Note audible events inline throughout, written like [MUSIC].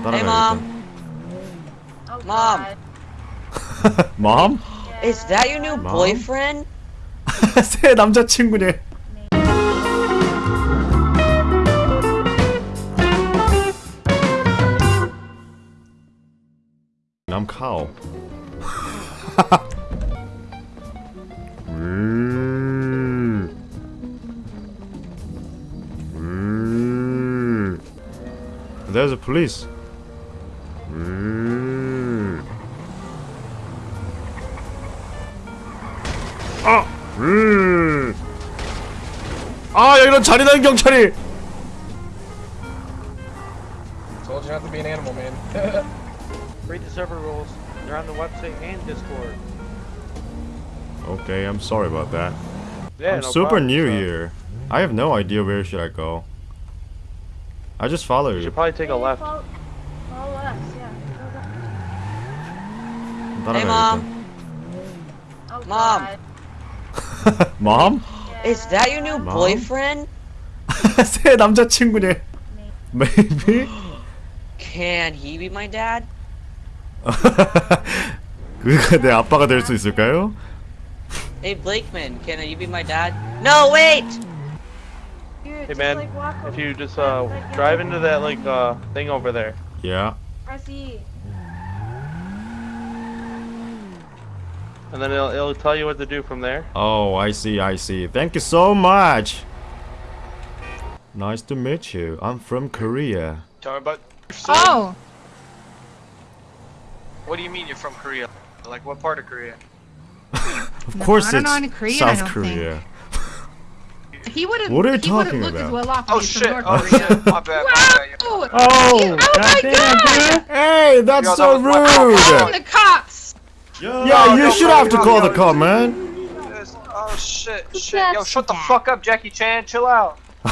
Hey, 따라가야겠다. Oh, Mom. God. [LAUGHS] Mom? Is that your new Mom? boyfriend? [LAUGHS] 새 남자친구네. I'm cow. [LAUGHS] 음. 음. There's a police. 음. 아! 음. 아, 여기는 잔인한 경찰이. Told you not to be an animal, man. [LAUGHS] Read the server rules. They're on the website and Discord. Okay, I'm sorry about that. Yeah, I'm no super problem, new so here. I have no idea where should I go. I just follow You you. should probably take a left. Hey, Mom. Oh, Mom. God. [LAUGHS] Mom? Is that your new Mom? boyfriend? [LAUGHS] 새 남자친구네. Maybe? Can he be my dad? [LAUGHS] 그가 내 아빠가 될 수 있을까요? Hey, Blakeman, can you be my dad? No, wait! Dude, Hey just, man, like, walk if over- you just uh like, walk drive over into the that like uh thing over there. Yeah. Press E. And then it'll, it'll tell you what to do from there. Oh, I see, I see. Thank you so much. Nice to meet you. I'm from Korea. Tell me about. Oh, What do you mean you're from Korea? Like what part of Korea? [LAUGHS] Of No, course I don't it's know any Korean, I South don't think. Korea. [LAUGHS] he would have. What are you he talking about? as well off Oh if he's from shit! Oh Korea. shit! My bad. My bad. yeah. Oh, oh, oh my god! Hey, that's Yo, so that was my fault. rude. I'm the cops! Yeah, you no, should no, have to no, call no, the cop, man. Oh shit! Shit! Yo, shut the fuck up, Jackie Chan. Chill out. [LAUGHS]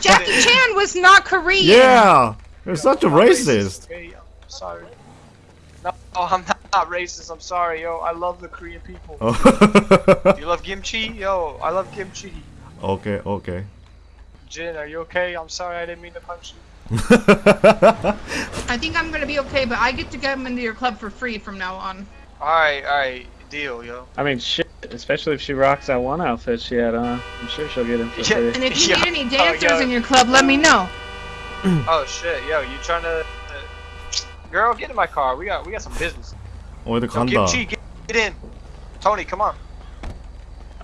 Jackie Chan was not Korean! Yeah, you're such a racist. Okay, I'm sorry. No, I'm not, not racist. I'm sorry, yo. I love the Korean people. Oh. [LAUGHS] You love kimchi? Yo, I love kimchi. okay, okay. Jin, are you okay? I'm sorry, I didn't mean to punch you. [LAUGHS] I think I'm gonna be okay, but I get to get him into your club for free from now on. Alright, alright, deal, yo. I mean, shit, especially if she rocks that one outfit she had on. I'm sure she'll get in for yeah. And if you yeah. need any oh, dancers oh, in your club, let me know. [CLEARS THROAT] oh shit, yo, you trying to... Uh, girl, get in my car, we got we got some business. Or the Kimchi, get, get in. Tony, come on.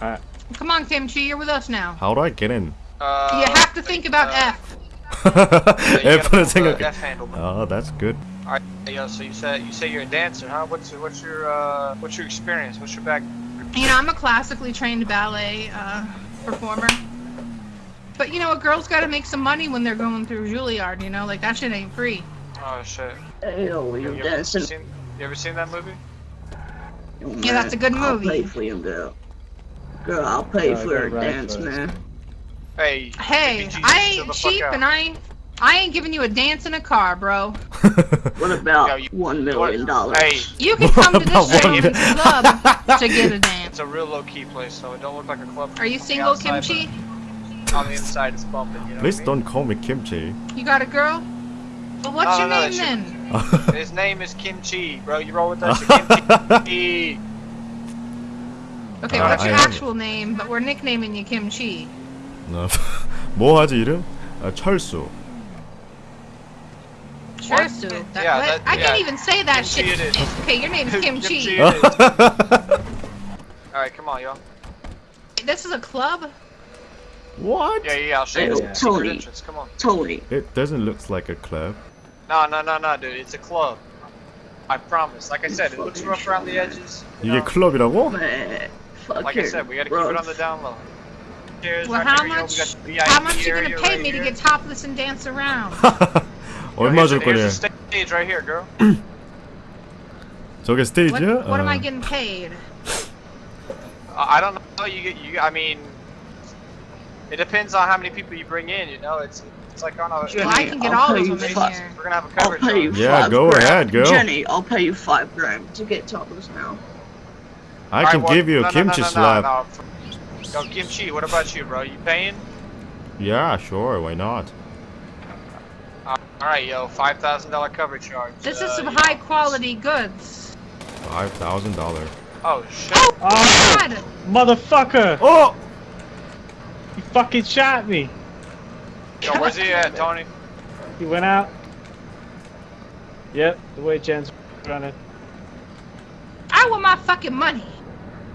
Alright. Come on, Kimchi, you're with us now. How do I get in? Uh, you have to think about uh, F. [LAUGHS] F. F. F. F. F. F good. Alright, yo, so you said you say you're a dancer, huh? What's your what's your uh what's your experience? What's your back? You know, I'm a classically trained ballet uh, performer. But you know, a girl's gotta make some money when they're going through Juilliard, you know? Like, that shit ain't free. Oh shit. Hell, You, you're you ever dancing. seen you ever seen that movie? Yeah, that's a good movie. I'll movie. pay for him, girl. Girl, I'll pay Uh, for go her right dance, man. Hey. Hey, I ain't cheap and I ain't, I ain't giving you a dance in a car, bro. [LAUGHS] What about Yo, you- one million dollars? Hey, You can come to [LAUGHS] About this one gentleman's club to get a [LAUGHS] dance. it's a real low key place, so it don't look like a club. Are you from the single, outside, Kimchi? but On the inside, it's bumping. You know Please what don't call me kimchi. You got a girl? Well, what's No, your no, no, name that then? I mean? His name is Kimchi, bro. You roll with that shit, Kimchi. Okay, Uh, what's your I am- actual name? But we're nicknaming you Kimchi. 어, 뭐 하지 이름? 아, 철수. to. That, yeah, that, I yeah. can't even say that Kim shit. It is. [LAUGHS] Okay, your name [LAUGHS] is [LAUGHS] Kim Chi. Alright, come on, y'all. This is a club? What? Yeah, yeah, I'll show you. Yeah. Totally. Entrance. Come on. Totally. It doesn't look like a club. No, no, no, no, dude. It's a club. I promise. Like I said, it looks rough around the edges. You, you get club in a wall. Like I said, we gotta rough. keep it on the down low. Well, how much, how much? How much you gonna pay right me here. to get topless and dance around? Yo, 얼마 here's 줄 the- here's 거래? the stage right here, girl. [CLEARS THROAT] 저게 What, 스테이지야? what am 어. I getting paid? Uh, I don't know. You get you. I mean, it depends on how many people you bring in. You know, it's it's like on a. Jenny, Well, I can get I'll all pay of you them in five- here. We're gonna have a I'll coverage. pay you on. Yeah, five go grand. ahead, go. Jenny, I'll pay you five grand to get topless now. I Alright, can well, give you a no, no, kimchi no, no, slap. No, no. Yo, kimchi. What about you, bro? You paying? Yeah, sure, why not? Alright, yo, $5,000 cover charge. This Uh, is some high know. quality goods. Five thousand dollar. Oh, shit. Oh, Oh, God! motherfucker! Oh! He fucking shot me. Yo, where's he at, Tony? He went out. Yep, the way Jen's running. I want my fucking money. [LAUGHS]